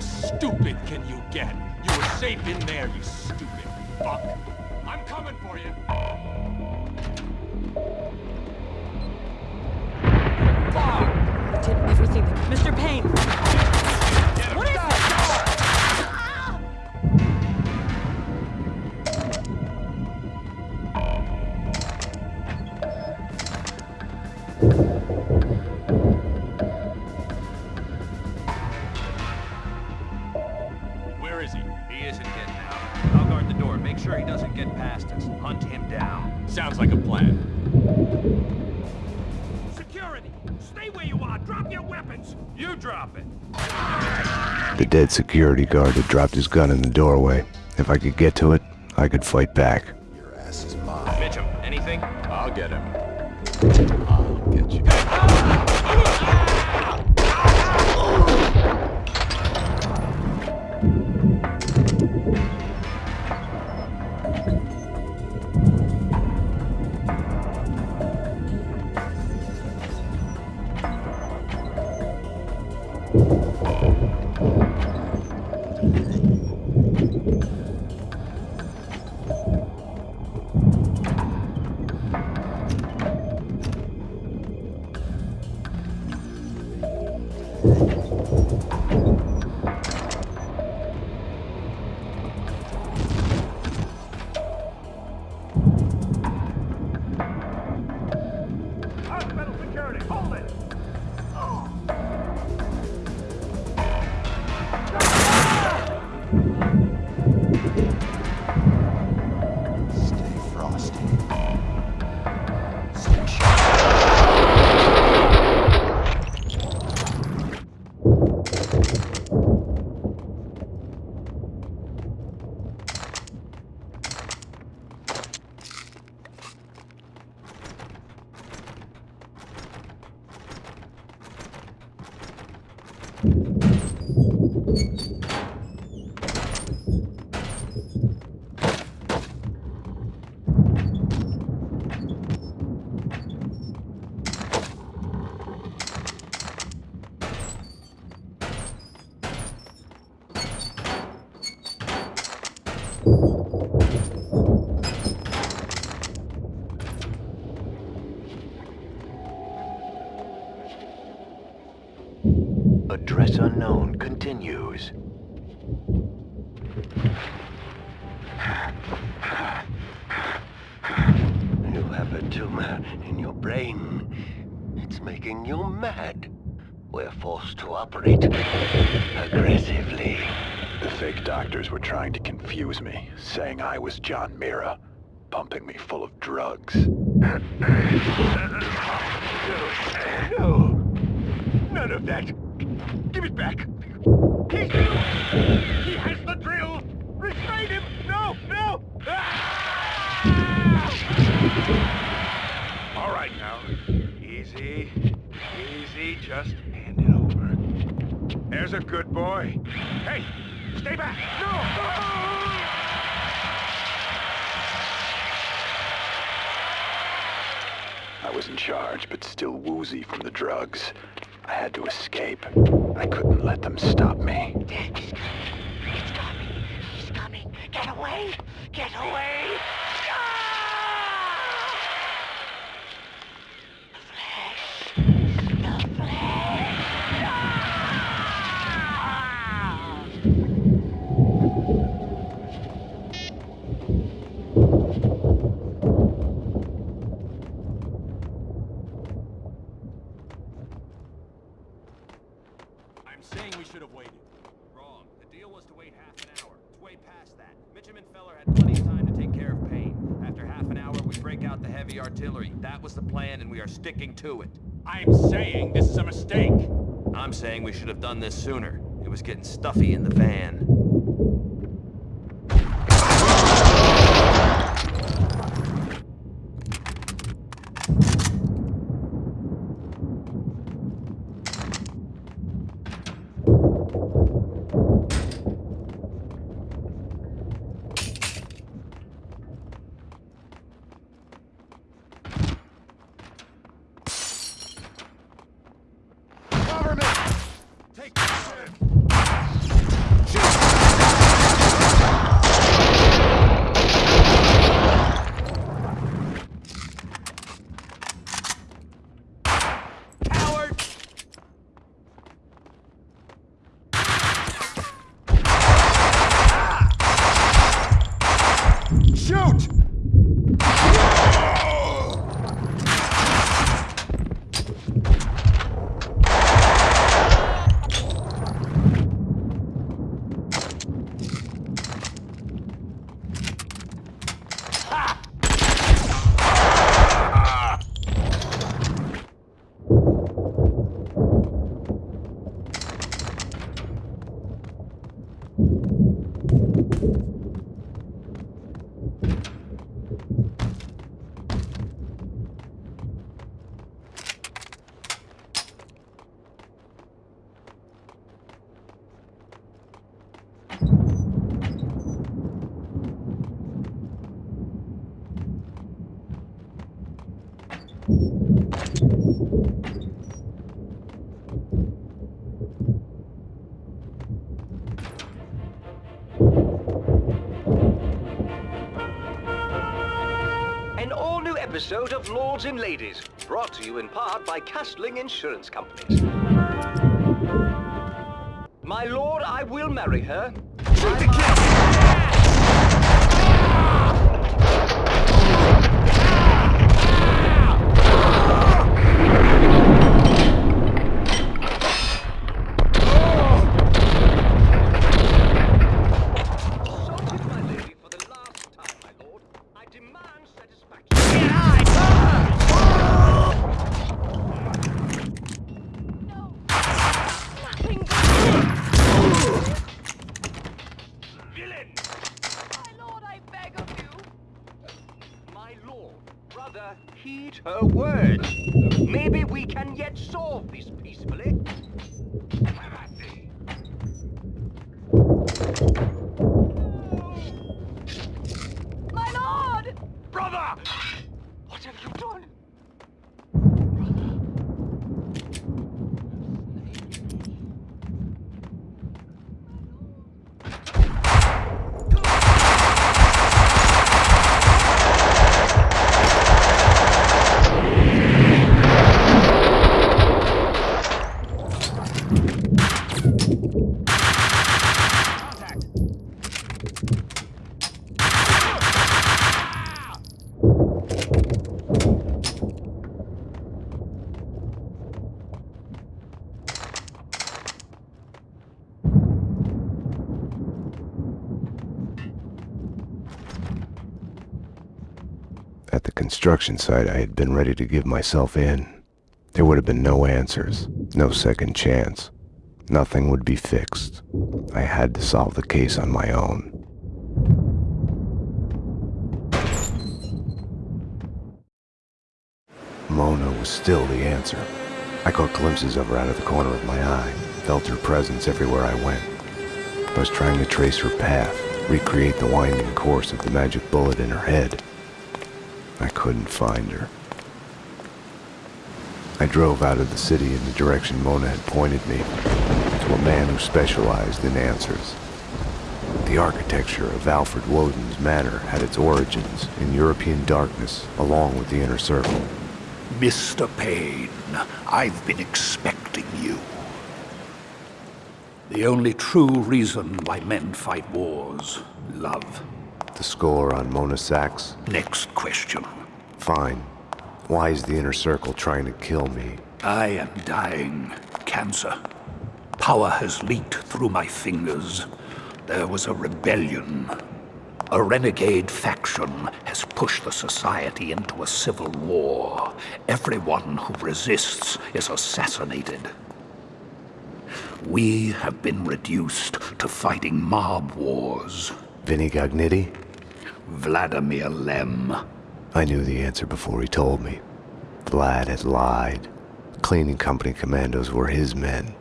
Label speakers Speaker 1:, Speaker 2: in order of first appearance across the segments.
Speaker 1: Stupid can you get? You were safe in there, you stupid fuck. I'm coming for you.
Speaker 2: Fuck! Did everything that... Mr. Payne!
Speaker 3: Dead security guard had dropped his gun in the doorway. If I could get to it, I could fight back.
Speaker 4: Your ass is mine.
Speaker 5: Mitchum, anything?
Speaker 1: I'll get him.
Speaker 6: Hold it!
Speaker 7: Operate aggressively.
Speaker 8: The fake doctors were trying to confuse me, saying I was John Mira, pumping me full of drugs.
Speaker 6: No! None of that! Give it back! He... Has the drill! Restrain him! No! No! Ah! All right now. Easy. Easy. Just hand it. There's a good boy. Hey! Stay back! No!
Speaker 8: I was in charge, but still woozy from the drugs. I had to escape. I couldn't let them stop me.
Speaker 7: He's coming. He's coming. Get away. Get away. Flesh. The flesh.
Speaker 1: I'm saying we should have waited.
Speaker 5: Wrong. The deal was to wait half an hour. It's way past that. Mitchum and Feller had plenty of time to take care of Payne. After half an hour, we break out the heavy artillery. That was the plan, and we are sticking to it.
Speaker 1: I'm saying this is a mistake.
Speaker 5: I'm saying we should have done this sooner. It was getting stuffy in the van.
Speaker 6: Take this!
Speaker 9: An all-new episode of Lords and Ladies, brought to you in part by Castling Insurance Companies. My lord, I will marry her. Shoot kill! Assaulted my lady for the last time, my lord. I demand satisfaction.
Speaker 2: Nothing
Speaker 9: Villain!
Speaker 2: My lord, I beg of you.
Speaker 9: My lord, brother, heed her words. Maybe we can yet solve this peacefully.
Speaker 2: My lord!
Speaker 9: Brother! What have you done?
Speaker 3: At the construction site, I had been ready to give myself in. There would have been no answers, no second chance. Nothing would be fixed. I had to solve the case on my own. Mona was still the answer. I caught glimpses of her out of the corner of my eye, felt her presence everywhere I went. I was trying to trace her path, recreate the winding course of the magic bullet in her head. I couldn't find her. I drove out of the city in the direction Mona had pointed me, to a man who specialized in answers. The architecture of Alfred Woden's manor had its origins in European darkness, along with the Inner Circle.
Speaker 10: Mr. Payne, I've been expecting you. The only true reason why men fight wars, love.
Speaker 3: The score on Mona Sax?
Speaker 10: Next question.
Speaker 3: Fine. Why is the Inner Circle trying to kill me?
Speaker 10: I am dying. Cancer. Power has leaked through my fingers. There was a rebellion. A renegade faction has pushed the society into a civil war. Everyone who resists is assassinated. We have been reduced to fighting mob wars.
Speaker 3: Vinny Gognitti?
Speaker 10: Vladimir Lem.
Speaker 3: I knew the answer before he told me. Vlad had lied. Cleaning company commandos were his men.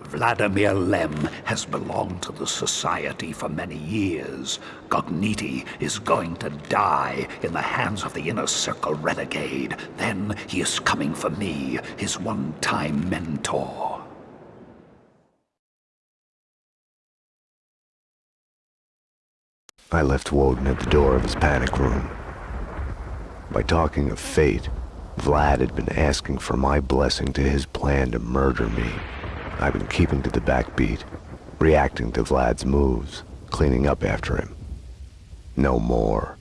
Speaker 10: Vladimir Lem has belonged to the Society for many years. Gognitti is going to die in the hands of the Inner Circle renegade. Then he is coming for me, his one-time mentor.
Speaker 3: I left Woden at the door of his panic room. By talking of fate, Vlad had been asking for my blessing to his plan to murder me. I've been keeping to the backbeat, reacting to Vlad's moves, cleaning up after him. No more.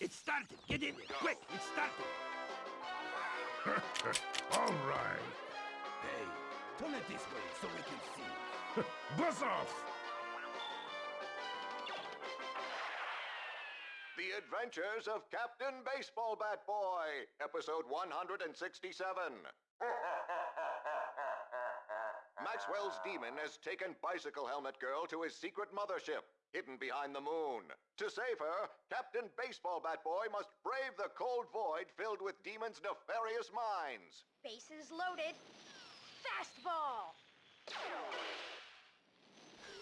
Speaker 6: It started. Get in there. Quick, it started. All right. Hey, turn it this way so we can see. Buzz off!
Speaker 11: The Adventures of Captain Baseball Bat Boy, episode 167. Maxwell's demon has taken Bicycle Helmet Girl to his secret mothership, hidden behind the moon. To save her, Captain Baseball Bat Boy must brave the cold void filled with demons' nefarious minds.
Speaker 7: Bases loaded. Fastball.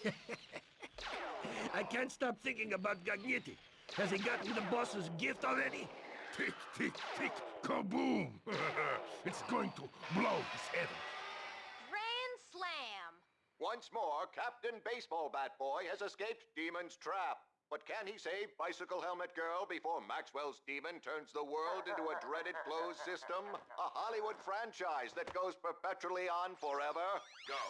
Speaker 6: I can't stop thinking about Gognitti. Has he gotten the boss's gift already?
Speaker 12: Tick, tick, tick, kaboom! it's going to blow his head off.
Speaker 7: Grand slam.
Speaker 11: Once more, Captain Baseball Bat Boy has escaped Demon's trap. But can he save Bicycle Helmet Girl before Maxwell's Demon turns the world into a dreaded closed system? A Hollywood franchise that goes perpetually on forever? Go.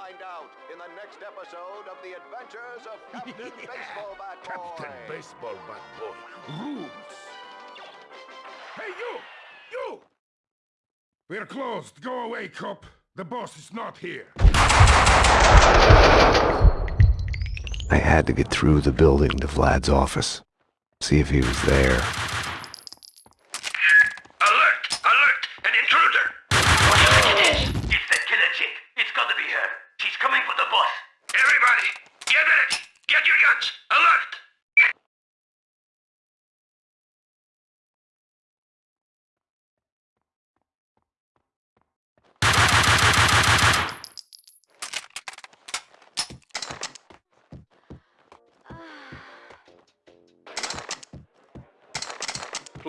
Speaker 11: Find out in the next episode of The Adventures of Captain Baseball Bat Boy.
Speaker 12: Captain Baseball Bat Boy rules. Hey, you! You! We're closed. Go away, cop. The boss is not here.
Speaker 3: I had to get through the building to Vlad's office, see if he was there.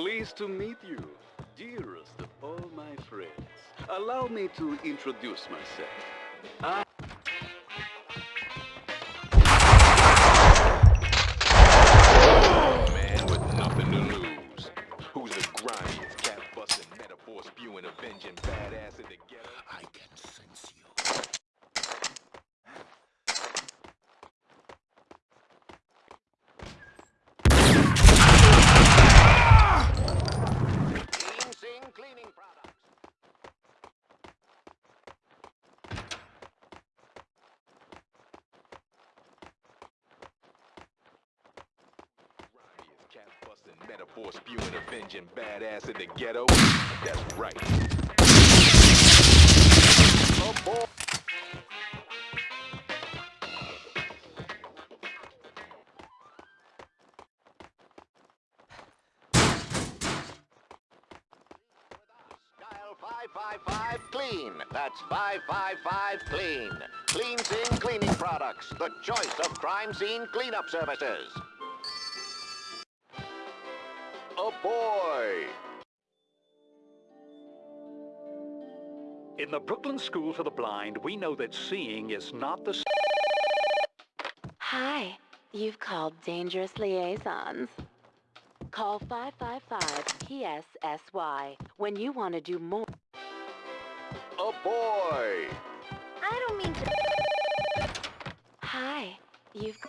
Speaker 13: Pleased to meet you, dearest of all my friends. Allow me to introduce myself. I
Speaker 14: metaphor spewing, avenging badass in the ghetto? That's right.
Speaker 11: Oh boy. Dial 555 Clean. That's 555 Clean. Clean Sing Cleaning Products. The choice of crime scene cleanup services. Boy.
Speaker 10: In the Brooklyn School for the Blind, we know that seeing is not the
Speaker 15: Hi, you've called Dangerous Liaisons. Call 555-PSSY when you want to do more.
Speaker 11: Oh boy.
Speaker 7: I don't mean to.
Speaker 15: Hi, you've...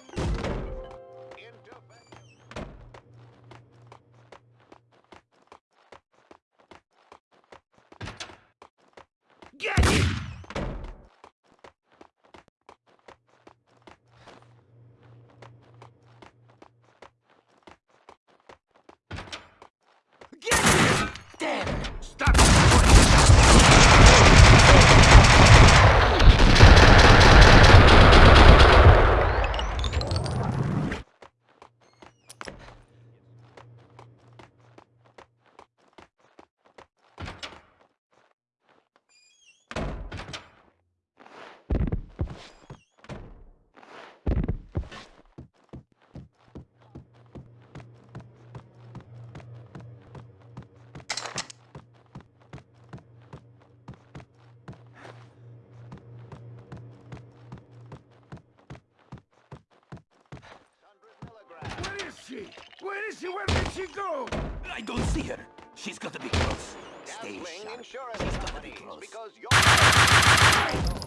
Speaker 12: she go?
Speaker 10: I don't see her. She's got to be close. Stay
Speaker 11: Gambling
Speaker 10: sharp.
Speaker 11: insurance
Speaker 10: She's got to be
Speaker 11: companies
Speaker 10: close.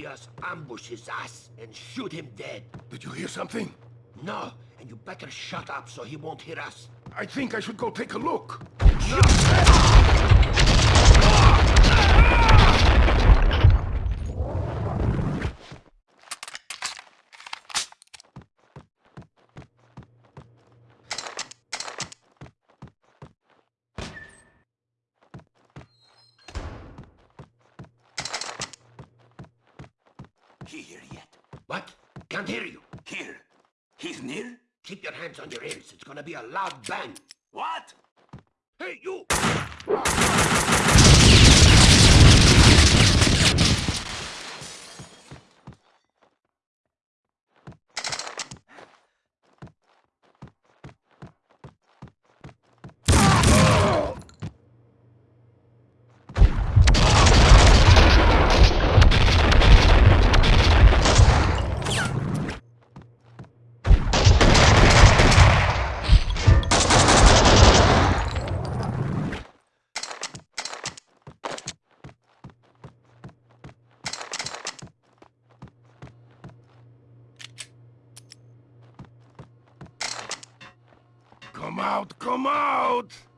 Speaker 16: And he'll us ambush his ass and shoot him dead.
Speaker 12: Did you hear something?
Speaker 16: No, and you better shut up so he won't hear us.
Speaker 12: I think I should go take a look.
Speaker 16: He here yet? What? Can't hear you. Here. He's near? Keep your hands on your ears. It's gonna be a loud bang. What? Hey, you!
Speaker 12: Come out, come out!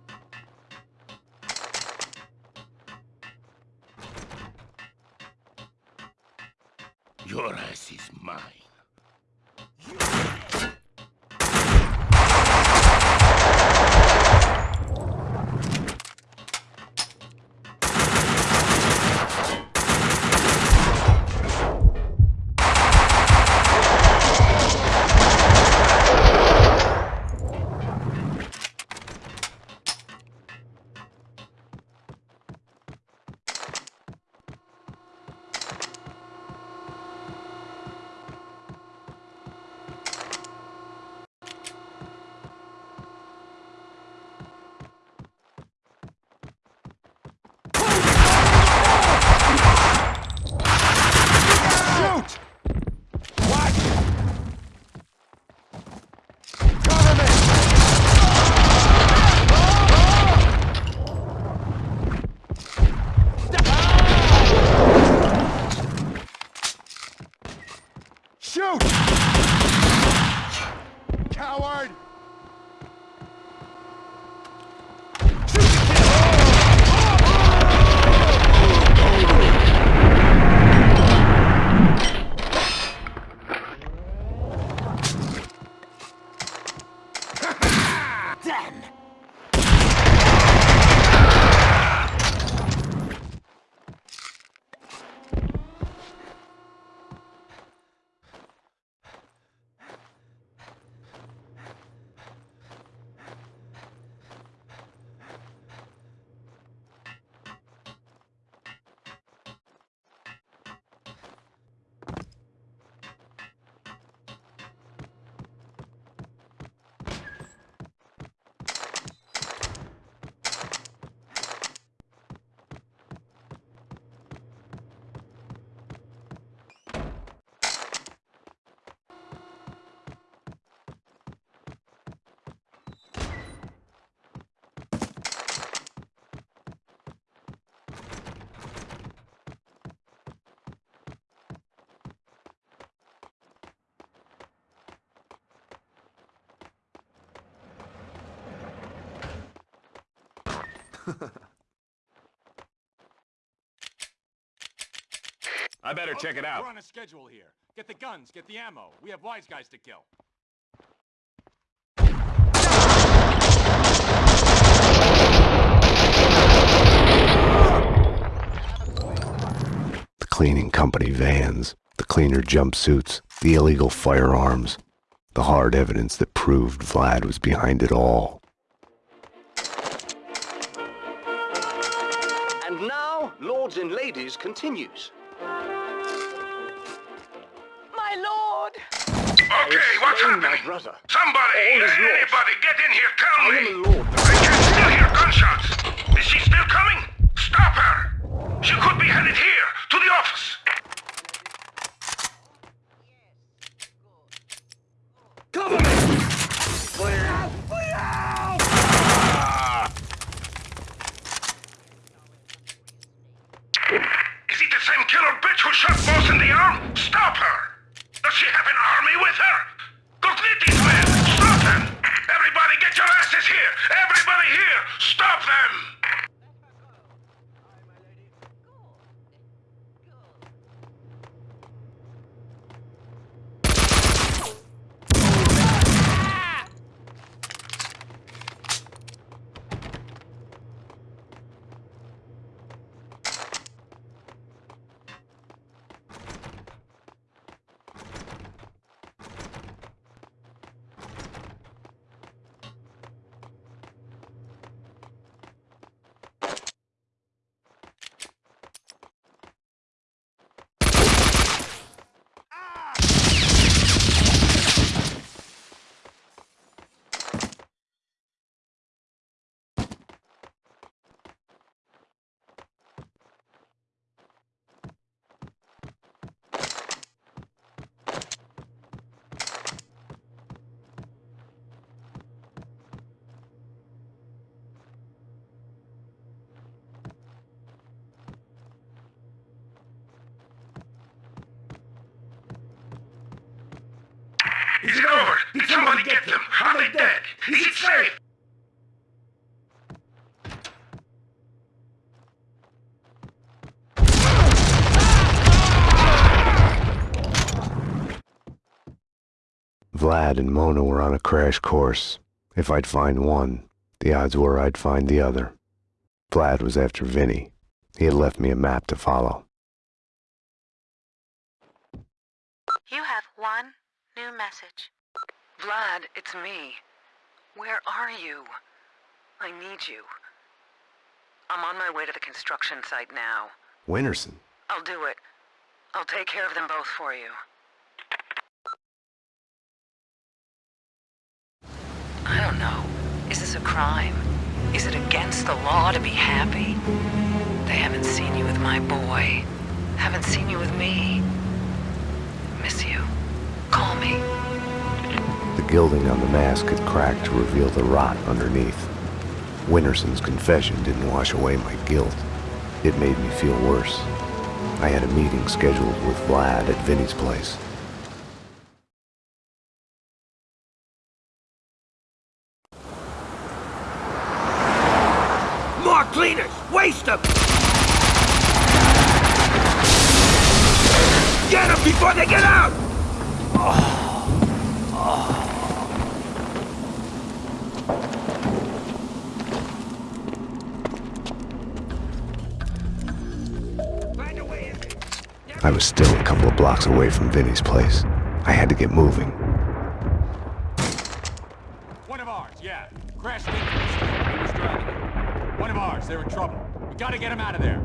Speaker 5: I better check it out.
Speaker 1: We're on a schedule here. Get the guns, get the ammo. We have wise guys to kill.
Speaker 3: The cleaning company vans, the cleaner jumpsuits, the illegal firearms, the hard evidence that proved Vlad was behind it all.
Speaker 9: Continues.
Speaker 17: My lord!
Speaker 18: Okay, what's happening?
Speaker 9: My brother.
Speaker 18: Somebody,
Speaker 9: All is lost.
Speaker 18: anybody, get in here, tell
Speaker 9: I
Speaker 18: me!
Speaker 9: am a lord.
Speaker 18: I can still hear gunshots! Is she still coming? Stop her! She could be headed here, to the office!
Speaker 16: Cover me! Fire! Fire!
Speaker 18: Is it a
Speaker 9: arm? Stop her! Does she have an army with her? Gognitti's men! Stop them! Everybody get your asses here! Everybody here! Stop them! Is it over? Did somebody get them? Are they dead? Is it safe?
Speaker 3: Vlad and Mona were on a crash course. If I'd find one, the odds were I'd find the other. Vlad was after Vinny. He had left me a map to follow.
Speaker 19: You have one new message. Vlad, it's me. Where are you? I need you. I'm on my way to the construction site now.
Speaker 3: Winterson.
Speaker 19: I'll do it. I'll take care of them both for you. I don't know. Is this a crime? Is it against the law to be happy? They haven't seen you with my boy. Haven't seen you with me. Miss you. Call me.
Speaker 3: The gilding on the mask had cracked to reveal the rot underneath. Winterson's confession didn't wash away my guilt. It made me feel worse. I had a meeting scheduled with Vlad at Vinny's place.
Speaker 16: More cleaners! Waste them! Get them before they get out! Oh. Oh.
Speaker 3: I was still a couple of blocks away from Vinny's place. I had to get moving.
Speaker 1: One of ours, yeah. Crashed into the street. He was driving it. One of ours, they're in trouble. We gotta get him out of there.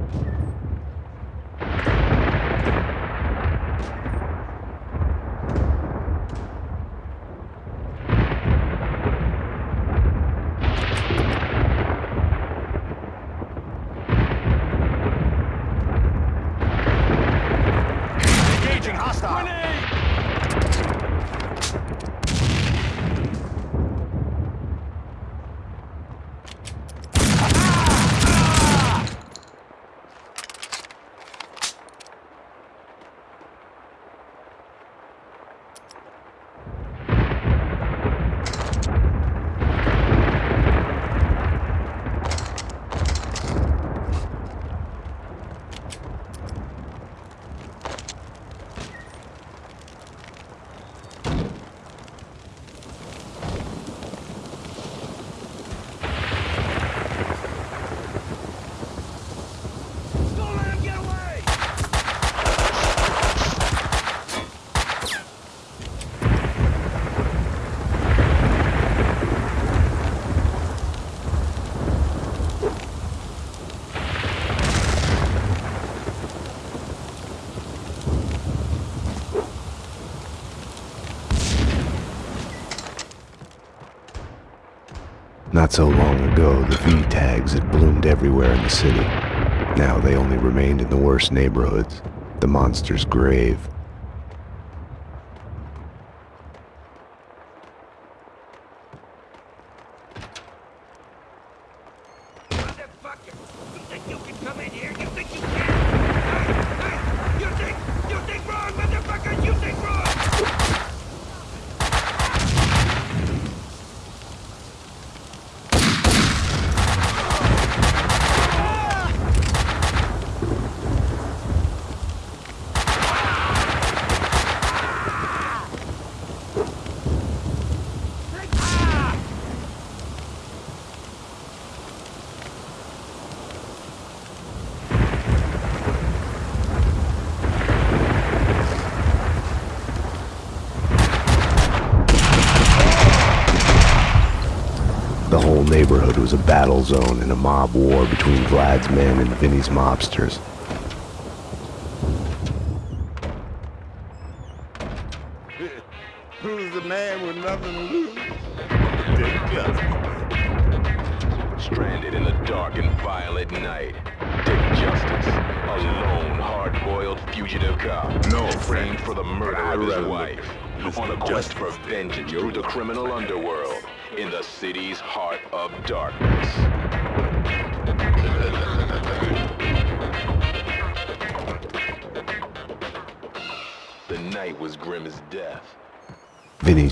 Speaker 3: So long ago, the V-tags had bloomed everywhere in the city. Now they only remained in the worst neighborhoods, the monster's grave.
Speaker 16: You think you can come in here? You think you can? Hey, hey, you think, you think we're
Speaker 13: neighborhood was a battle zone and a mob war between Vlad's men and Vinny's mobsters.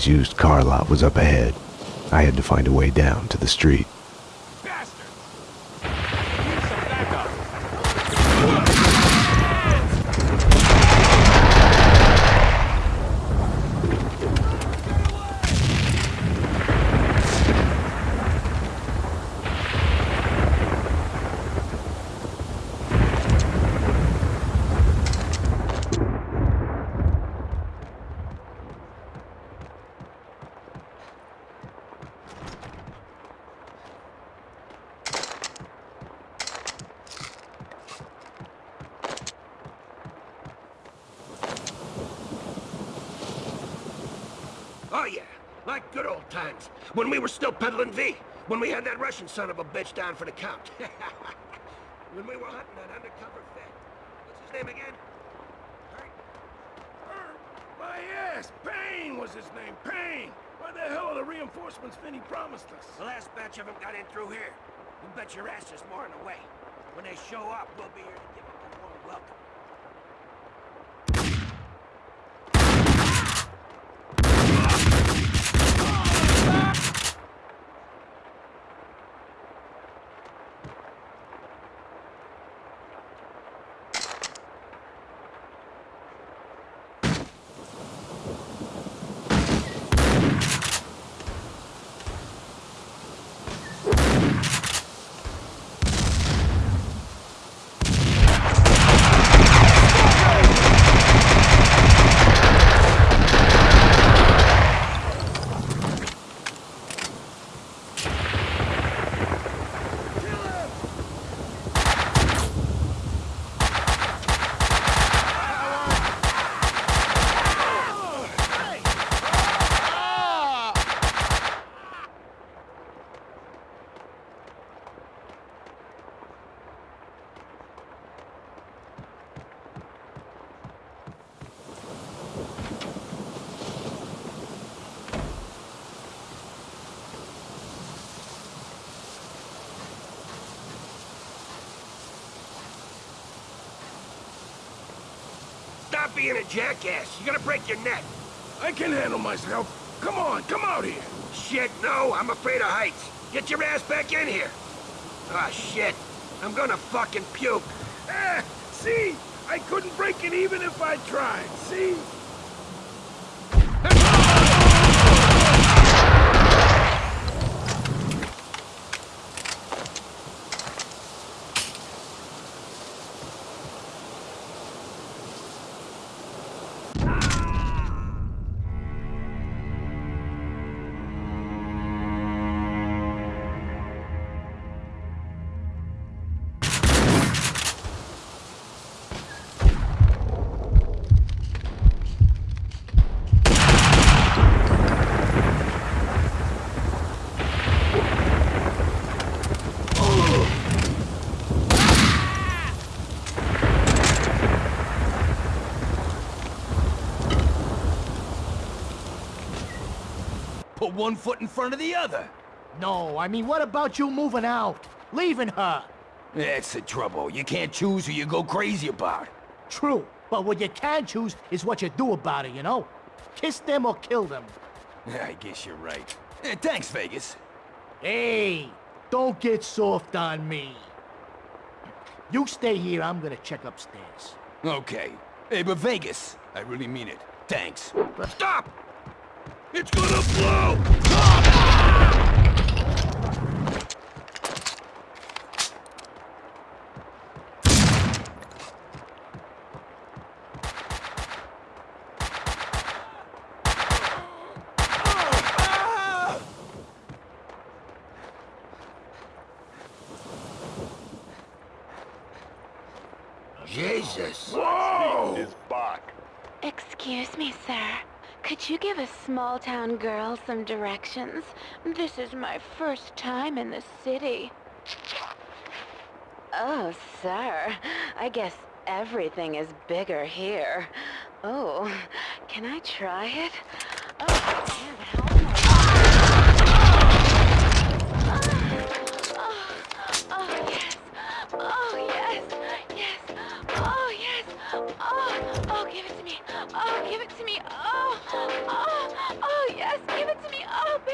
Speaker 13: Used car lot was up ahead. I had to find a way down to the street.
Speaker 16: Oh, yeah. Like good old times. When we were still peddling V. When we had that Russian son of a bitch down for the count. when we were hunting that undercover fed. What's his name again?
Speaker 12: My ass! Er, Payne was his name, Payne! Where the hell are the reinforcements Finney promised us?
Speaker 16: The last batch of them got in through here. You bet your ass there's more on the way. When they show up, we'll be here to give them a warm welcome. Stop being a jackass. You're gonna break your neck.
Speaker 12: I can handle myself. Come on, come out here.
Speaker 16: Shit, no. I'm afraid of heights. Get your ass back in here. Ah, shit. I'm gonna fucking puke.
Speaker 12: Eh, see? I couldn't break it even if I tried, see?
Speaker 20: One foot in front of the other.
Speaker 21: No, I mean, what about you moving out? Leaving her?
Speaker 20: That's the trouble. You can't choose who you go crazy about.
Speaker 21: True, but what you can choose is what you do about it, you know? Kiss them or kill them.
Speaker 20: I guess you're right. Eh, thanks, Vegas.
Speaker 21: Hey, don't get soft on me. You stay here, I'm gonna check upstairs.
Speaker 20: Okay. Hey, but Vegas, I really mean it. Thanks.
Speaker 16: Stop! It's gonna blow! Jesus.
Speaker 12: Whoa!
Speaker 11: His back.
Speaker 15: Excuse me, sir. Could you give a small town girl some directions? This is my first time in the city. Oh, sir. I guess everything is bigger here. Oh, can I try it? Oh, man, how oh, am yes. Oh, yes. Yes. Yes. Oh, give it to me. Oh, give it to me. Oh, oh,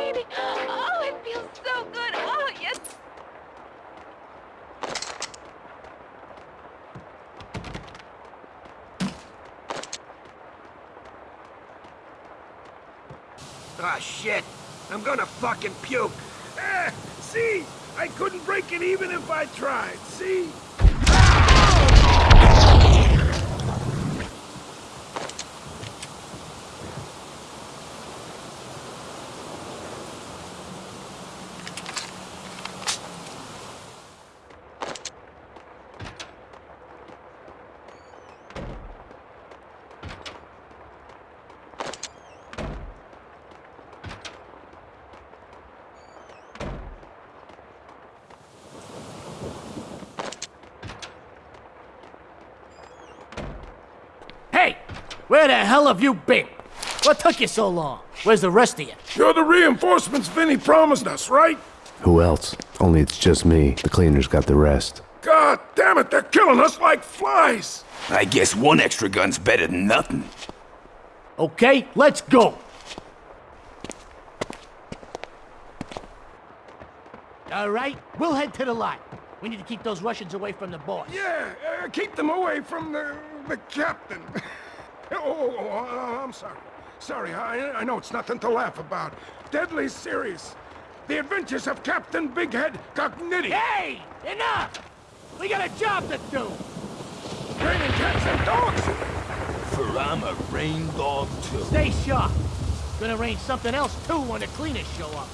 Speaker 15: baby. Oh, it feels so good. Oh, yes.
Speaker 16: Ah, shit. I'm gonna fucking puke.
Speaker 12: Eh, see? I couldn't break it even if I tried, see?
Speaker 21: Hey! Where the hell have you been? What took you so long? Where's the rest of you?
Speaker 12: You're the reinforcements Vinny promised us, right?
Speaker 3: Who else? Only it's just me. The cleaners got the rest.
Speaker 12: God damn it, they're killing us like flies!
Speaker 22: I guess one extra gun's better than nothing.
Speaker 21: Okay, let's go. All right, we'll head to the lot. We need to keep those Russians away from the boss.
Speaker 12: Yeah, uh, keep them away from the, the captain. oh, oh, oh, uh, I'm sorry. Sorry, I, I know it's nothing to laugh about. Deadly serious. The adventures of Captain Bighead Gognitti.
Speaker 21: Hey! Enough! We got a job to do!
Speaker 12: Training cats and dogs!
Speaker 22: For I'm a rain dog too.
Speaker 21: Stay sharp. Gonna rain something else too when the cleaners show up.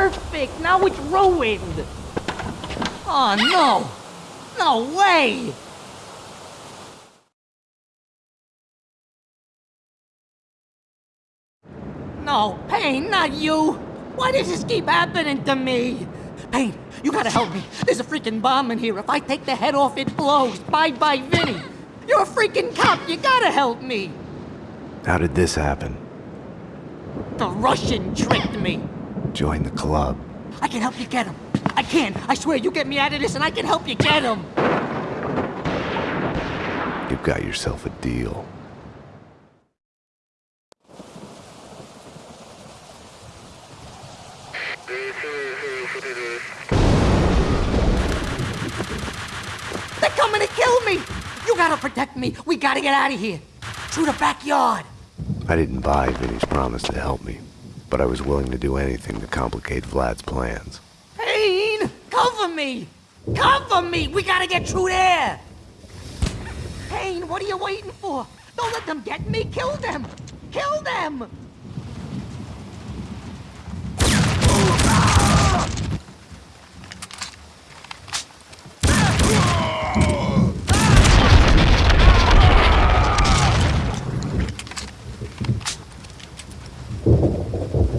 Speaker 7: perfect. Now it's ruined. Oh, no. No way. No, Payne, not you. Why does this keep happening to me? Payne, you gotta help me. There's a freaking bomb in here. If I take the head off, it blows. Bye-bye, Vinny. You're a freaking cop. You gotta help me.
Speaker 3: How did this happen?
Speaker 7: The Russian tricked me.
Speaker 3: Join the club.
Speaker 7: I can help you get him. I can. I swear, you get me out of this and I can help you get him.
Speaker 3: You've got yourself a deal.
Speaker 7: They're coming to kill me! You gotta protect me. We gotta get out of here. Through the backyard.
Speaker 3: I didn't buy Vinny's promise to help me, but I was willing to do anything to complicate Vlad's plans.
Speaker 7: Payne! Cover me! Cover me! We gotta get through there! Payne, what are you waiting for? Don't let them get me! Kill them! Kill them!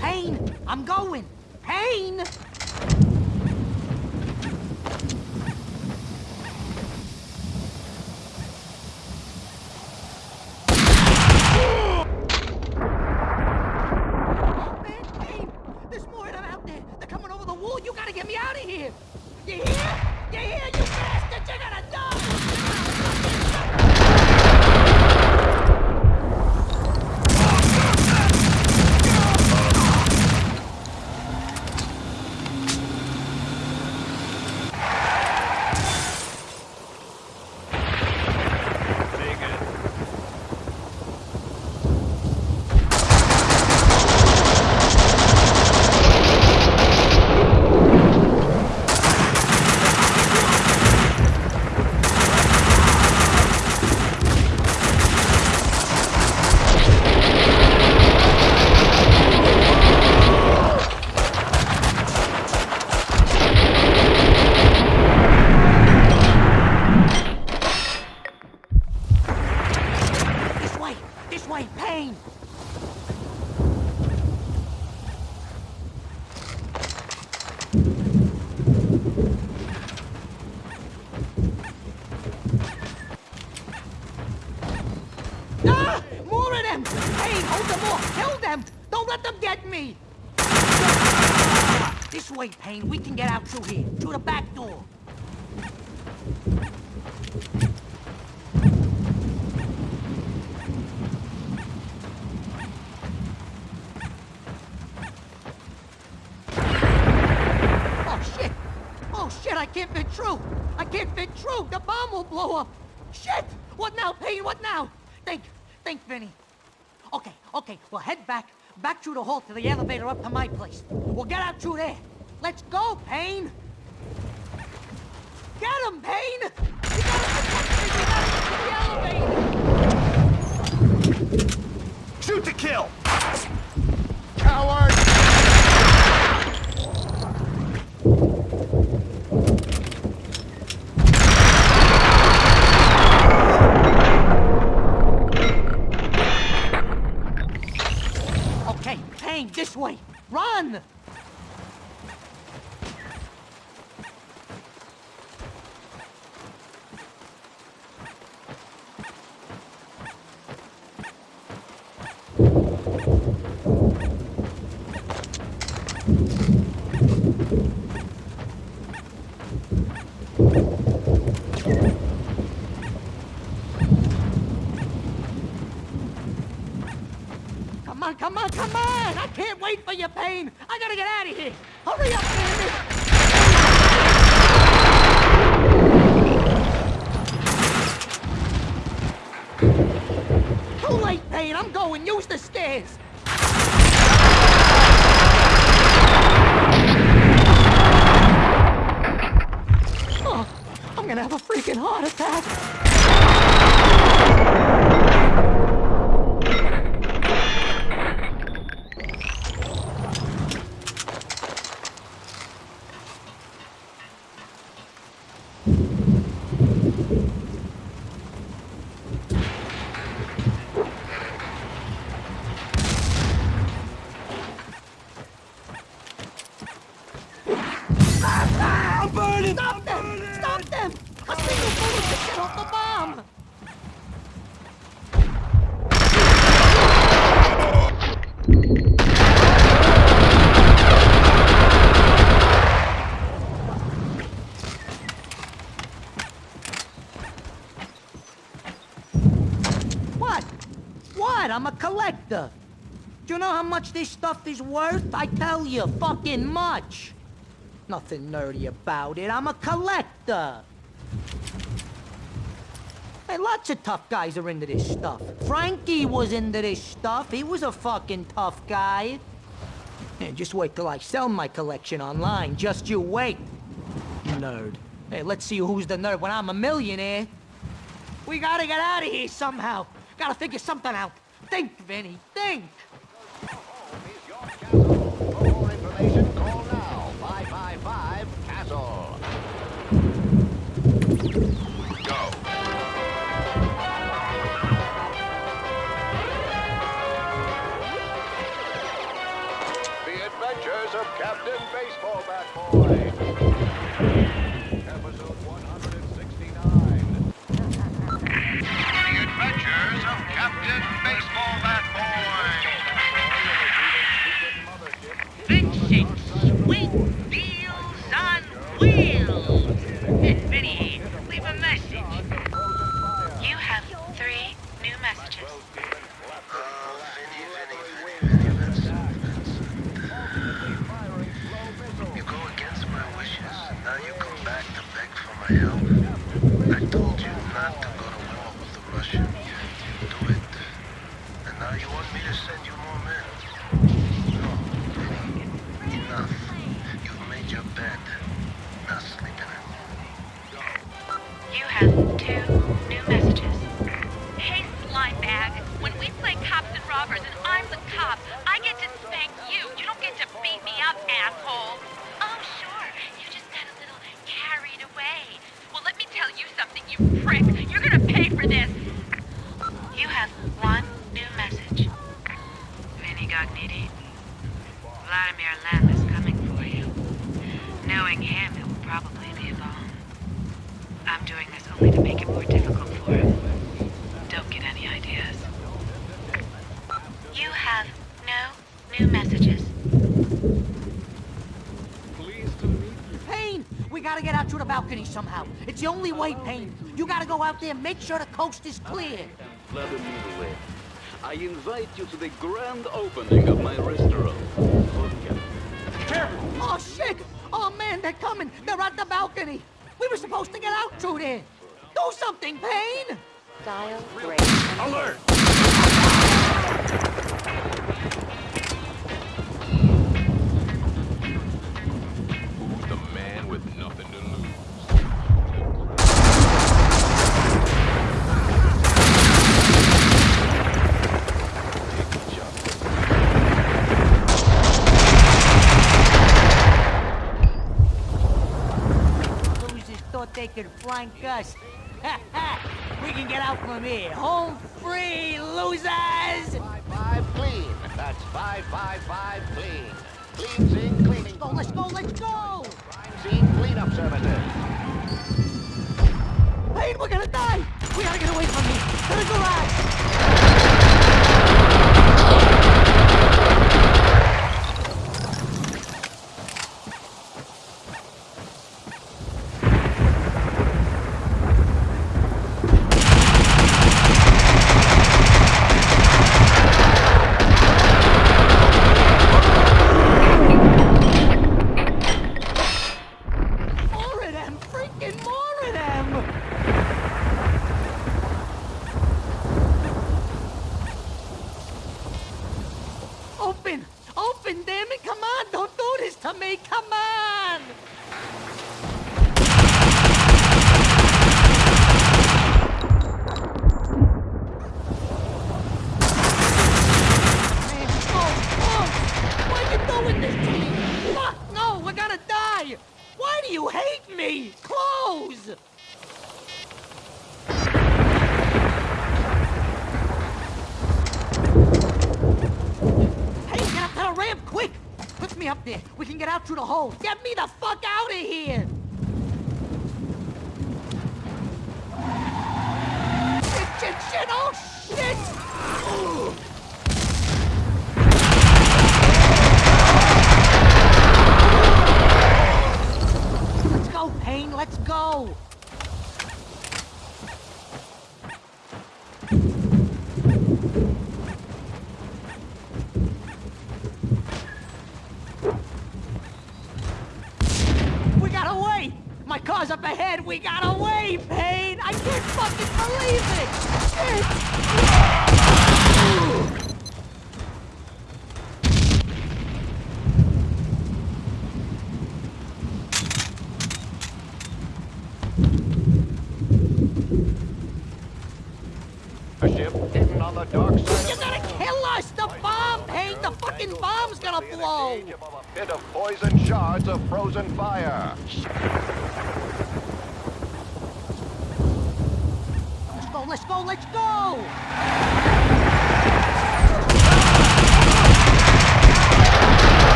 Speaker 7: Payne, I'm going! Payne! Man, Payne! There's more of them out there! They're coming over the wall! You gotta get me out of here! You hear? You hear, you bastard? You're gonna die! This way! This way, Payne! Ah! More of them! Payne, hold them off! Kill them! Don't let them get me! This way, Payne. We can get out through here. Through the back door. Oh, shit! Oh, shit, I can't fit through! I can't fit through! The bomb will blow up! Shit! What now, Payne? What now? Think, think, Vinny. Okay, okay, we'll head back, back through the hall to the elevator up to my place. We'll get out through there. Let's go, Payne! Get him, Payne! You gotta protect me! Gotta get to the elevator!
Speaker 6: Shoot to kill! Coward!
Speaker 7: Okay, Payne, this way! Run! Come on, come on, come on! Wait for you, Payne! I gotta get out of here! Much this stuff is worth? I tell you, fucking much. Nothing nerdy about it. I'm a collector. Hey, lots of tough guys are into this stuff. Frankie was into this stuff. He was a fucking tough guy. Hey, just wait till I sell my collection online. Just you wait. Nerd. Hey, let's see who's the nerd when I'm a millionaire. We gotta get out of here somehow. Gotta figure something out. Think, Vinny, think. Balcony somehow. It's the only way, Payne. You gotta go out there, make sure the coast is clear.
Speaker 13: Vladimir Lem, I invite you to the grand opening of my restaurant. Careful!
Speaker 7: Oh, shit! Oh, man, they're coming! They're at the balcony! We were supposed to get out through there! Do something, Payne!
Speaker 15: Dial
Speaker 7: Alert! They could flank us. we can get out from here. Home free, losers!
Speaker 11: Five five, clean. That's 555 clean. Clean scene cleaning.
Speaker 7: Go, let's go, let's go!
Speaker 11: Crime scene cleanup services.
Speaker 7: Payne, we're gonna die! We gotta get away from here! To the garage!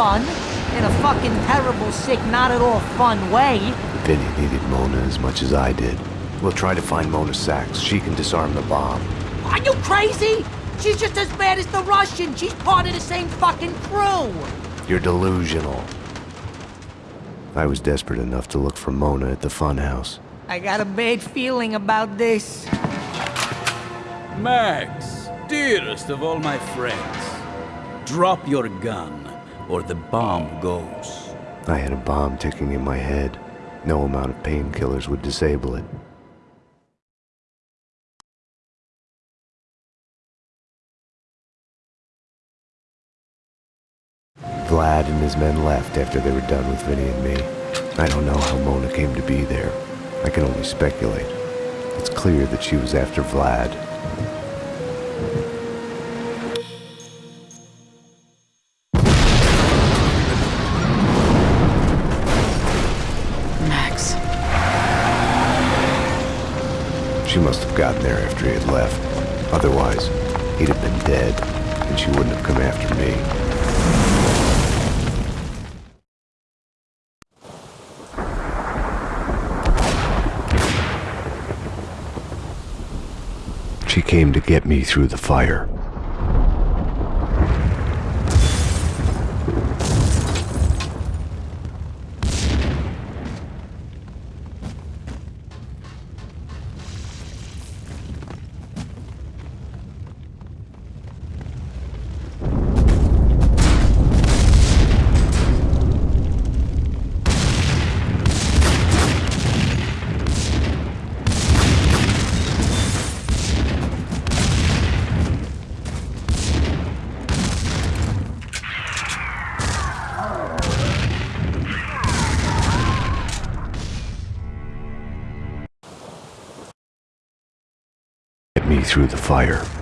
Speaker 7: Fun. In a fucking terrible, sick, not at all fun way.
Speaker 3: Vinny needed Mona as much as I did. We'll try to find Mona Sax. She can disarm the bomb.
Speaker 7: Are you crazy? She's just as bad as the Russian. She's part of the same fucking crew.
Speaker 3: You're delusional. I was desperate enough to look for Mona at the funhouse.
Speaker 7: I got a bad feeling about this.
Speaker 20: Max, dearest of all my friends, drop your gun, or the bomb goes.
Speaker 3: I had a bomb ticking in my head. No amount of painkillers would disable it. Vlad and his men left after they were done with Vinny and me. I don't know how Mona came to be there. I can only speculate. It's clear that she was after Vlad. She must have gotten there after he had left. Otherwise, he'd have been dead, and she wouldn't have come after me. She came to get me through the fire. Through the fire.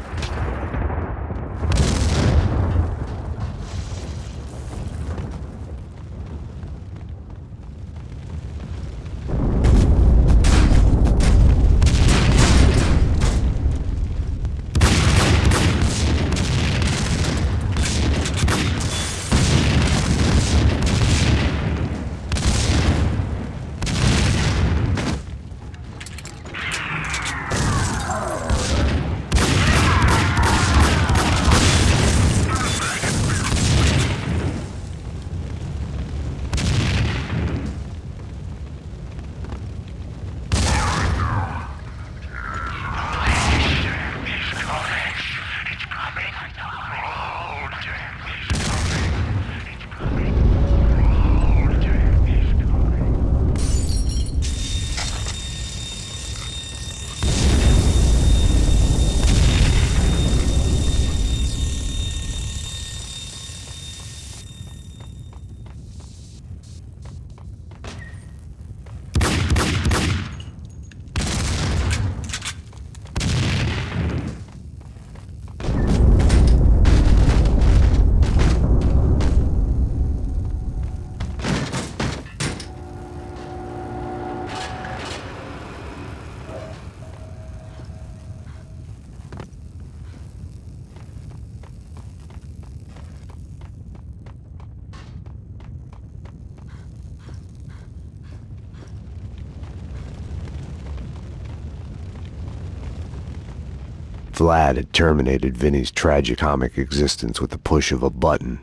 Speaker 3: Vlad had terminated Vinny's tragicomic existence with the push of a button.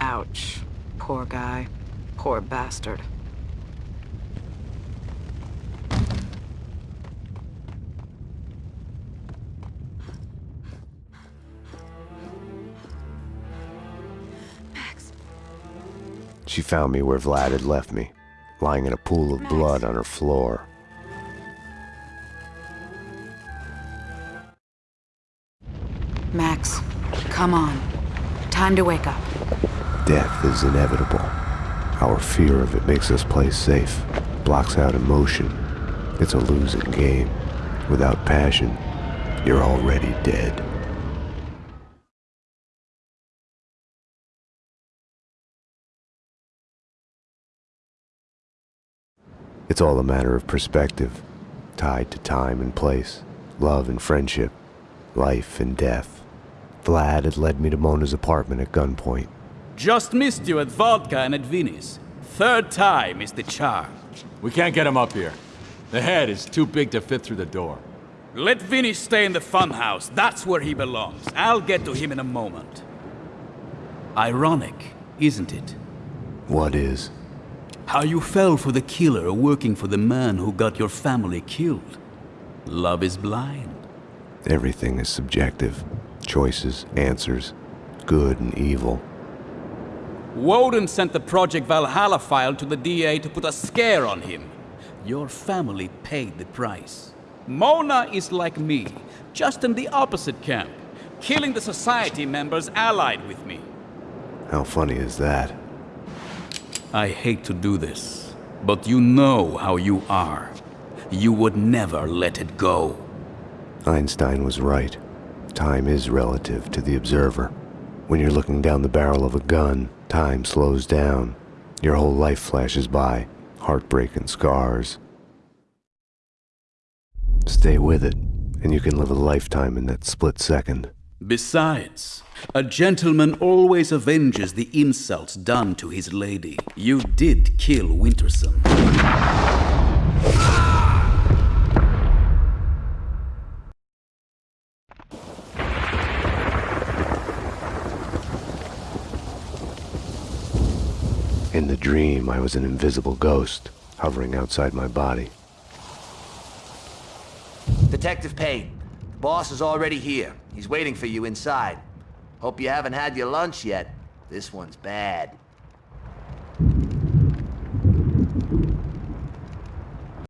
Speaker 19: Ouch. Poor guy. Poor bastard. Max.
Speaker 3: She found me where Vlad had left me, lying in a pool of blood on her floor.
Speaker 19: Come on. Time to wake up.
Speaker 3: Death is inevitable. Our fear of it makes us play safe, blocks out emotion. It's a losing game. Without passion, you're already dead. It's all a matter of perspective, tied to time and place, love and friendship, life and death. Vlad had led me to Mona's apartment at gunpoint.
Speaker 20: Just missed you at vodka and at Vinny's. Third time is the charm.
Speaker 1: We can't get him up here. The head is too big to fit through the door.
Speaker 20: Let Vinny stay in the funhouse. That's where he belongs. I'll get to him in a moment. Ironic, isn't it?
Speaker 3: What is?
Speaker 20: How you fell for the killer working for the man who got your family killed. Love is blind.
Speaker 3: Everything is subjective. Choices, answers, good and evil.
Speaker 20: Woden sent the Project Valhalla file to the DA to put a scare on him. Your family paid the price. Mona is like me, just in the opposite camp, killing the society members allied with me.
Speaker 3: How funny is that?
Speaker 20: I hate to do this, but you know how you are. You would never let it go.
Speaker 3: Einstein was right. Time is relative to the observer. When you're looking down the barrel of a gun, time slows down. Your whole life flashes by, heartbreak and scars. Stay with it, and you can live a lifetime in that split second.
Speaker 20: Besides, a gentleman always avenges the insults done to his lady. You did kill Winterson.
Speaker 3: In the dream, I was an invisible ghost, hovering outside my body.
Speaker 23: Detective Payne, the boss is already here. He's waiting for you inside. Hope you haven't had your lunch yet. This one's bad.